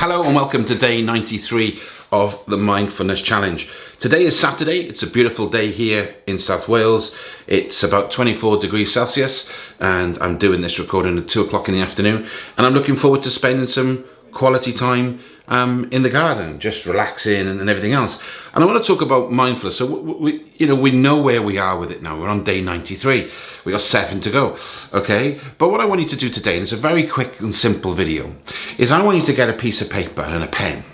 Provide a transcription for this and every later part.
Hello and welcome to day 93 of the Mindfulness Challenge. Today is Saturday, it's a beautiful day here in South Wales. It's about 24 degrees Celsius and I'm doing this recording at 2 o'clock in the afternoon and I'm looking forward to spending some quality time um, in the garden, just relaxing and, and, everything else. And I want to talk about mindfulness. So we, we, you know, we know where we are with it now. We're on day 93. We got seven to go. Okay. But what I want you to do today, and it's a very quick and simple video, is I want you to get a piece of paper and a pen.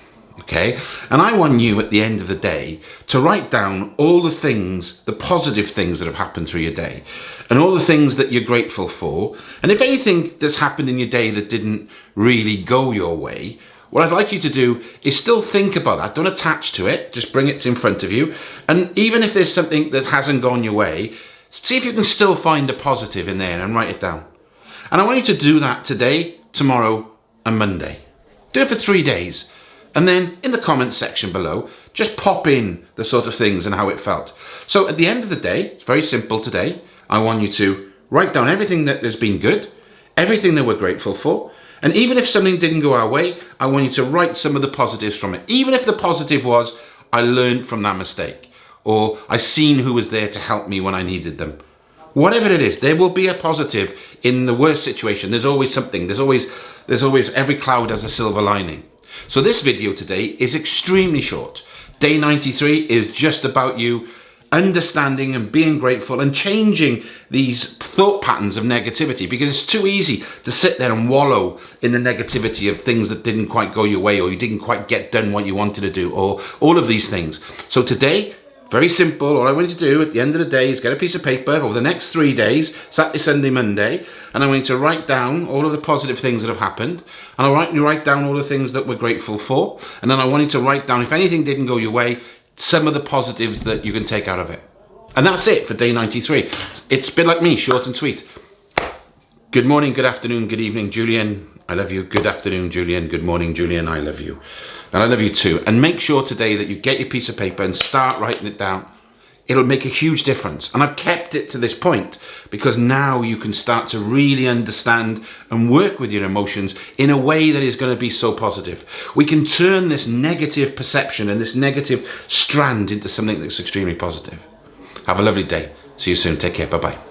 Okay. And I want you at the end of the day to write down all the things, the positive things that have happened through your day and all the things that you're grateful for. And if anything that's happened in your day that didn't really go your way, what I'd like you to do is still think about that. Don't attach to it. Just bring it in front of you. And even if there's something that hasn't gone your way, see if you can still find a positive in there and write it down. And I want you to do that today, tomorrow, and Monday. Do it for three days. And then in the comments section below, just pop in the sort of things and how it felt. So at the end of the day, it's very simple today. I want you to write down everything that has been good, everything that we're grateful for, and even if something didn't go our way, I want you to write some of the positives from it. Even if the positive was, I learned from that mistake, or I seen who was there to help me when I needed them. Whatever it is, there will be a positive in the worst situation. There's always something. There's always, there's always, every cloud has a silver lining. So this video today is extremely short. Day 93 is just about you understanding and being grateful and changing these thought patterns of negativity because it's too easy to sit there and wallow in the negativity of things that didn't quite go your way or you didn't quite get done what you wanted to do or all of these things. So today, very simple, all I want you to do at the end of the day is get a piece of paper over the next three days, Saturday, Sunday, Monday, and I want you to write down all of the positive things that have happened, and I want you to write down all the things that we're grateful for, and then I want you to write down if anything didn't go your way, some of the positives that you can take out of it. And that's it for day 93. It's a bit like me, short and sweet. Good morning, good afternoon, good evening, Julian. I love you. Good afternoon, Julian. Good morning, Julian. I love you. And I love you too. And make sure today that you get your piece of paper and start writing it down it'll make a huge difference. And I've kept it to this point because now you can start to really understand and work with your emotions in a way that is going to be so positive. We can turn this negative perception and this negative strand into something that's extremely positive. Have a lovely day. See you soon. Take care. Bye-bye.